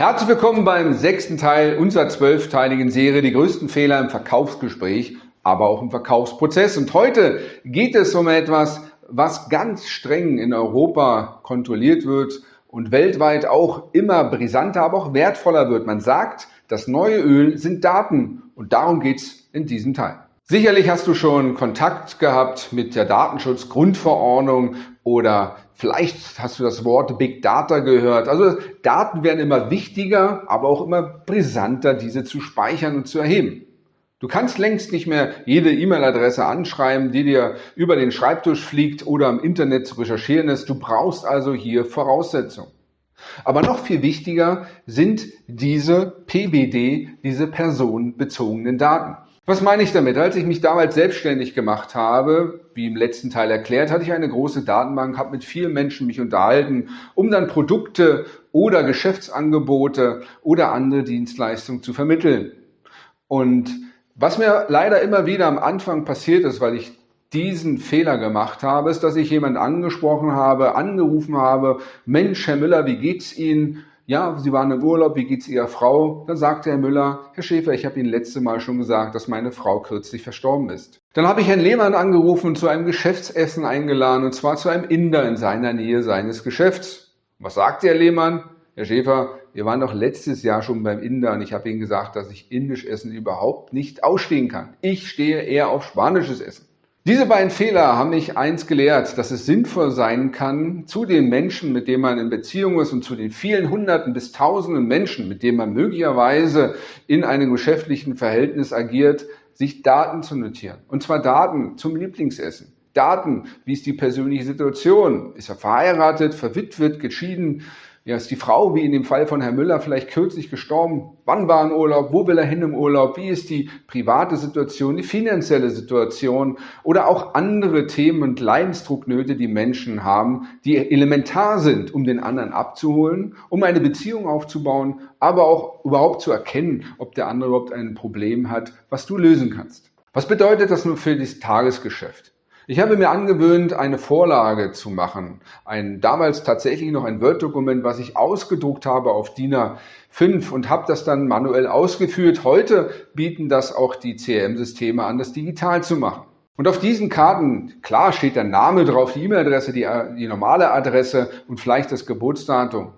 Herzlich willkommen beim sechsten Teil unserer zwölfteiligen Serie Die größten Fehler im Verkaufsgespräch, aber auch im Verkaufsprozess. Und heute geht es um etwas, was ganz streng in Europa kontrolliert wird und weltweit auch immer brisanter, aber auch wertvoller wird. Man sagt, das neue Öl sind Daten und darum geht's in diesem Teil. Sicherlich hast du schon Kontakt gehabt mit der Datenschutzgrundverordnung oder vielleicht hast du das Wort Big Data gehört. Also Daten werden immer wichtiger, aber auch immer brisanter, diese zu speichern und zu erheben. Du kannst längst nicht mehr jede E-Mail-Adresse anschreiben, die dir über den Schreibtisch fliegt oder im Internet zu recherchieren ist. Du brauchst also hier Voraussetzungen. Aber noch viel wichtiger sind diese PBD, diese personenbezogenen Daten. Was meine ich damit? Als ich mich damals selbstständig gemacht habe, wie im letzten Teil erklärt, hatte ich eine große Datenbank, habe mit vielen Menschen mich unterhalten, um dann Produkte oder Geschäftsangebote oder andere Dienstleistungen zu vermitteln. Und was mir leider immer wieder am Anfang passiert ist, weil ich diesen Fehler gemacht habe, ist, dass ich jemanden angesprochen habe, angerufen habe, Mensch, Herr Müller, wie geht's Ihnen? Ja, Sie waren im Urlaub, wie geht's Ihrer Frau? Dann sagte Herr Müller, Herr Schäfer, ich habe Ihnen letzte Mal schon gesagt, dass meine Frau kürzlich verstorben ist. Dann habe ich Herrn Lehmann angerufen und zu einem Geschäftsessen eingeladen, und zwar zu einem Inder in seiner Nähe seines Geschäfts. Was sagte Herr Lehmann? Herr Schäfer, wir waren doch letztes Jahr schon beim Inder und ich habe Ihnen gesagt, dass ich indisch Essen überhaupt nicht ausstehen kann. Ich stehe eher auf spanisches Essen. Diese beiden Fehler haben mich eins gelehrt, dass es sinnvoll sein kann, zu den Menschen, mit denen man in Beziehung ist und zu den vielen Hunderten bis Tausenden Menschen, mit denen man möglicherweise in einem geschäftlichen Verhältnis agiert, sich Daten zu notieren. Und zwar Daten zum Lieblingsessen. Daten, wie ist die persönliche Situation? Ist er verheiratet, verwitwet, geschieden? Ja, ist die Frau, wie in dem Fall von Herrn Müller, vielleicht kürzlich gestorben? Wann war ein Urlaub? Wo will er hin im Urlaub? Wie ist die private Situation, die finanzielle Situation oder auch andere Themen und Leidensdrucknöte, die Menschen haben, die elementar sind, um den anderen abzuholen, um eine Beziehung aufzubauen, aber auch überhaupt zu erkennen, ob der andere überhaupt ein Problem hat, was du lösen kannst. Was bedeutet das nun für das Tagesgeschäft? Ich habe mir angewöhnt, eine Vorlage zu machen. Ein damals tatsächlich noch ein Word-Dokument, was ich ausgedruckt habe auf DIN A5 und habe das dann manuell ausgeführt. Heute bieten das auch die CRM-Systeme an, das digital zu machen. Und auf diesen Karten, klar steht der Name drauf, die E-Mail-Adresse, die, die normale Adresse und vielleicht das Geburtsdatum.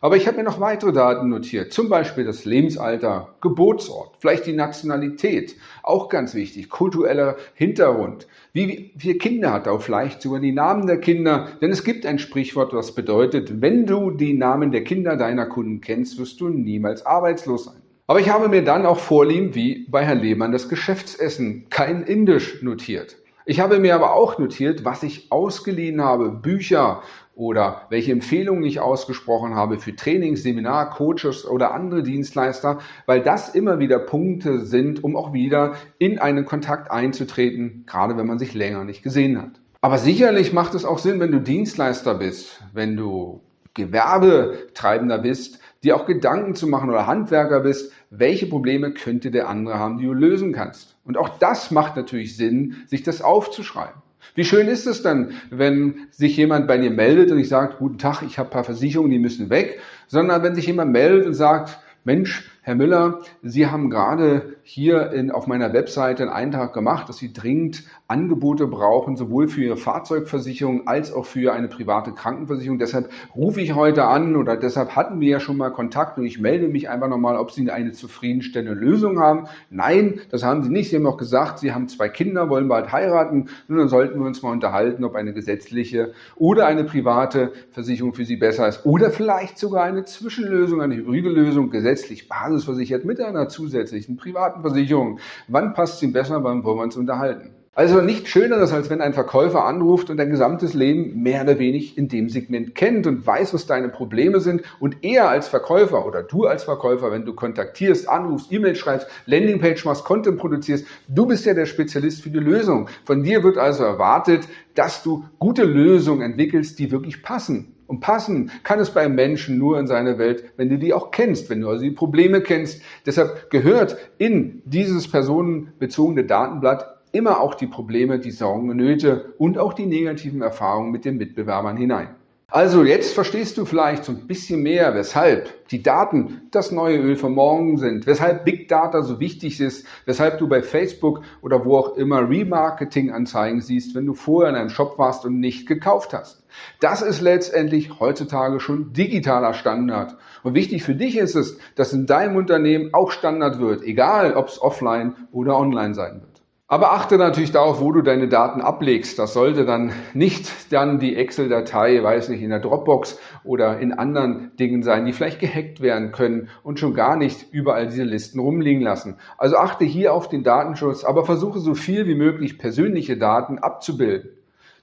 Aber ich habe mir noch weitere Daten notiert, zum Beispiel das Lebensalter, Geburtsort, vielleicht die Nationalität, auch ganz wichtig, kultureller Hintergrund. Wie viele Kinder hat er, vielleicht sogar die Namen der Kinder, denn es gibt ein Sprichwort, was bedeutet, wenn du die Namen der Kinder deiner Kunden kennst, wirst du niemals arbeitslos sein. Aber ich habe mir dann auch vorlieben, wie bei Herrn Lehmann, das Geschäftsessen, kein Indisch notiert. Ich habe mir aber auch notiert, was ich ausgeliehen habe, Bücher oder welche Empfehlungen ich ausgesprochen habe für Trainings, Seminar, Coaches oder andere Dienstleister, weil das immer wieder Punkte sind, um auch wieder in einen Kontakt einzutreten, gerade wenn man sich länger nicht gesehen hat. Aber sicherlich macht es auch Sinn, wenn du Dienstleister bist, wenn du Gewerbetreibender bist, dir auch Gedanken zu machen oder Handwerker bist, welche Probleme könnte der andere haben, die du lösen kannst. Und auch das macht natürlich Sinn, sich das aufzuschreiben. Wie schön ist es dann, wenn sich jemand bei dir meldet und ich sage, guten Tag, ich habe ein paar Versicherungen, die müssen weg, sondern wenn sich jemand meldet und sagt, Mensch, Herr Müller, Sie haben gerade hier in, auf meiner Webseite einen Eintrag gemacht, dass Sie dringend Angebote brauchen, sowohl für Ihre Fahrzeugversicherung als auch für eine private Krankenversicherung. Deshalb rufe ich heute an oder deshalb hatten wir ja schon mal Kontakt und ich melde mich einfach nochmal, ob Sie eine zufriedenstellende Lösung haben. Nein, das haben Sie nicht. Sie haben auch gesagt, Sie haben zwei Kinder, wollen bald heiraten. Nun, dann sollten wir uns mal unterhalten, ob eine gesetzliche oder eine private Versicherung für Sie besser ist. Oder vielleicht sogar eine Zwischenlösung, eine hybride Lösung, gesetzlich basisversichert mit einer zusätzlichen privaten Versicherung. Wann passt es Ihnen besser, wann wollen wir uns unterhalten? Also nicht schöneres, als wenn ein Verkäufer anruft und dein gesamtes Leben mehr oder wenig in dem Segment kennt und weiß, was deine Probleme sind und er als Verkäufer oder du als Verkäufer, wenn du kontaktierst, anrufst, E-Mail schreibst, Landingpage machst, Content produzierst, du bist ja der Spezialist für die Lösung. Von dir wird also erwartet, dass du gute Lösungen entwickelst, die wirklich passen. Und passen kann es beim Menschen nur in seiner Welt, wenn du die auch kennst, wenn du also die Probleme kennst. Deshalb gehört in dieses personenbezogene Datenblatt immer auch die Probleme, die Sorgen und Nöte und auch die negativen Erfahrungen mit den Mitbewerbern hinein. Also jetzt verstehst du vielleicht so ein bisschen mehr, weshalb die Daten das neue Öl von morgen sind, weshalb Big Data so wichtig ist, weshalb du bei Facebook oder wo auch immer Remarketing-Anzeigen siehst, wenn du vorher in einem Shop warst und nicht gekauft hast. Das ist letztendlich heutzutage schon digitaler Standard. Und wichtig für dich ist es, dass in deinem Unternehmen auch Standard wird, egal ob es offline oder online sein wird. Aber achte natürlich darauf, wo du deine Daten ablegst. Das sollte dann nicht dann die Excel-Datei, weiß nicht, in der Dropbox oder in anderen Dingen sein, die vielleicht gehackt werden können und schon gar nicht überall diese Listen rumliegen lassen. Also achte hier auf den Datenschutz, aber versuche so viel wie möglich persönliche Daten abzubilden.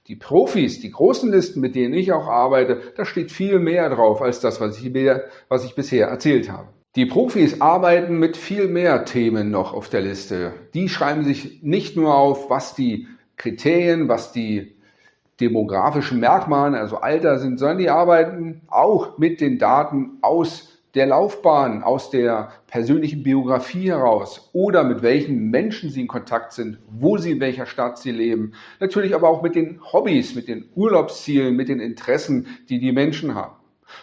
Die Profis, die großen Listen, mit denen ich auch arbeite, da steht viel mehr drauf als das, was ich, was ich bisher erzählt habe. Die Profis arbeiten mit viel mehr Themen noch auf der Liste. Die schreiben sich nicht nur auf, was die Kriterien, was die demografischen Merkmale, also Alter sind, sondern die arbeiten auch mit den Daten aus der Laufbahn, aus der persönlichen Biografie heraus oder mit welchen Menschen sie in Kontakt sind, wo sie in welcher Stadt sie leben. Natürlich aber auch mit den Hobbys, mit den Urlaubszielen, mit den Interessen, die die Menschen haben.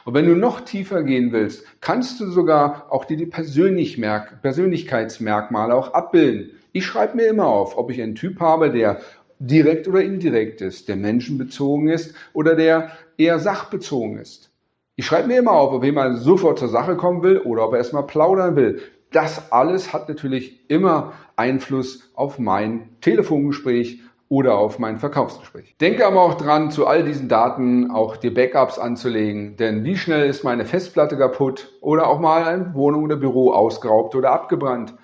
Und wenn du noch tiefer gehen willst, kannst du sogar auch die, die Persönlichkeitsmerkmale auch abbilden. Ich schreibe mir immer auf, ob ich einen Typ habe, der direkt oder indirekt ist, der menschenbezogen ist oder der eher sachbezogen ist. Ich schreibe mir immer auf, ob jemand sofort zur Sache kommen will oder ob er erstmal plaudern will. Das alles hat natürlich immer Einfluss auf mein Telefongespräch, oder auf mein Verkaufsgespräch. Denke aber auch dran, zu all diesen Daten auch dir Backups anzulegen, denn wie schnell ist meine Festplatte kaputt oder auch mal eine Wohnung oder Büro ausgeraubt oder abgebrannt.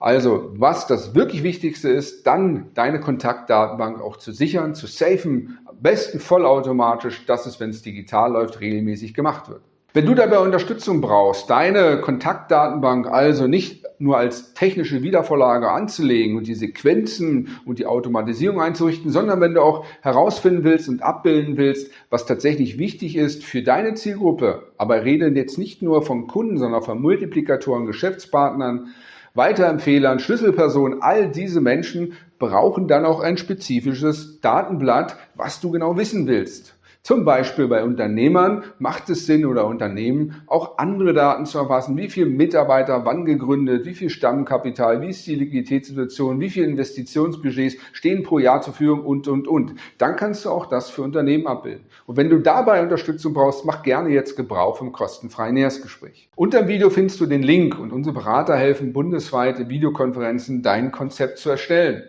Also, was das wirklich Wichtigste ist, dann deine Kontaktdatenbank auch zu sichern, zu safen, am besten vollautomatisch, dass es, wenn es digital läuft, regelmäßig gemacht wird. Wenn du dabei Unterstützung brauchst, deine Kontaktdatenbank also nicht nur als technische Wiedervorlage anzulegen und die Sequenzen und die Automatisierung einzurichten, sondern wenn du auch herausfinden willst und abbilden willst, was tatsächlich wichtig ist für deine Zielgruppe, aber reden jetzt nicht nur von Kunden, sondern von Multiplikatoren, Geschäftspartnern, Weiterempfehlern, Schlüsselpersonen, all diese Menschen brauchen dann auch ein spezifisches Datenblatt, was du genau wissen willst. Zum Beispiel bei Unternehmern macht es Sinn oder Unternehmen auch andere Daten zu erfassen. Wie viele Mitarbeiter wann gegründet, wie viel Stammkapital, wie ist die Liquiditätssituation, wie viele Investitionsbudgets stehen pro Jahr zur Verfügung und, und, und. Dann kannst du auch das für Unternehmen abbilden. Und wenn du dabei Unterstützung brauchst, mach gerne jetzt Gebrauch vom kostenfreien Nähersgespräch. Unter dem Video findest du den Link und unsere Berater helfen bundesweite Videokonferenzen dein Konzept zu erstellen.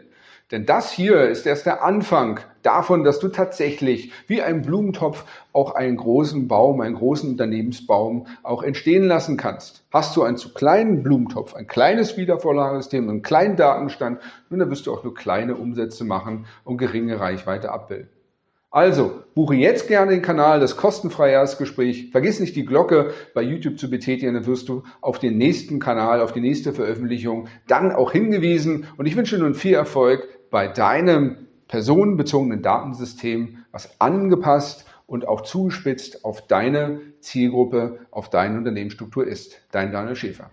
Denn das hier ist erst der Anfang davon, dass du tatsächlich wie ein Blumentopf auch einen großen Baum, einen großen Unternehmensbaum auch entstehen lassen kannst. Hast du einen zu kleinen Blumentopf, ein kleines Wiedervorlagesystem, einen kleinen Datenstand, nun, dann wirst du auch nur kleine Umsätze machen und geringe Reichweite abbilden. Also, buche jetzt gerne den Kanal, das kostenfreie Erstgespräch. Vergiss nicht die Glocke bei YouTube zu betätigen, dann wirst du auf den nächsten Kanal, auf die nächste Veröffentlichung dann auch hingewiesen. Und ich wünsche nun viel Erfolg bei deinem personenbezogenen Datensystem, was angepasst und auch zugespitzt auf deine Zielgruppe, auf deine Unternehmensstruktur ist. Dein Daniel Schäfer.